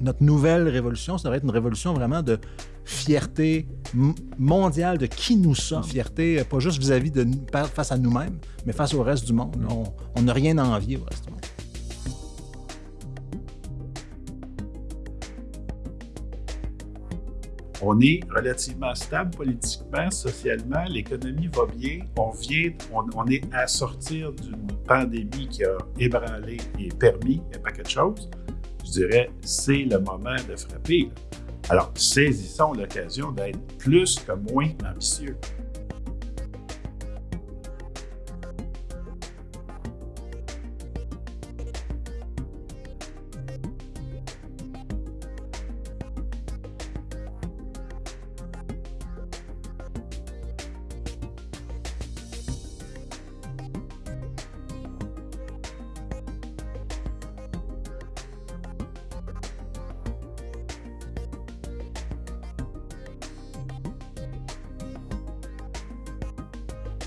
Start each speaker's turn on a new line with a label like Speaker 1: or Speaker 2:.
Speaker 1: notre nouvelle révolution, ça devrait être une révolution vraiment de fierté mondiale de qui nous sommes. Fierté, euh, pas juste vis-à-vis de face à nous-mêmes, mais face au reste du monde. On n'a rien à envier au reste du monde.
Speaker 2: On est relativement stable politiquement, socialement, l'économie va bien, on vient, on, est à sortir d'une pandémie qui a ébranlé et permis un paquet de choses. Je dirais, c'est le moment de frapper. Alors, saisissons l'occasion d'être plus que moins ambitieux.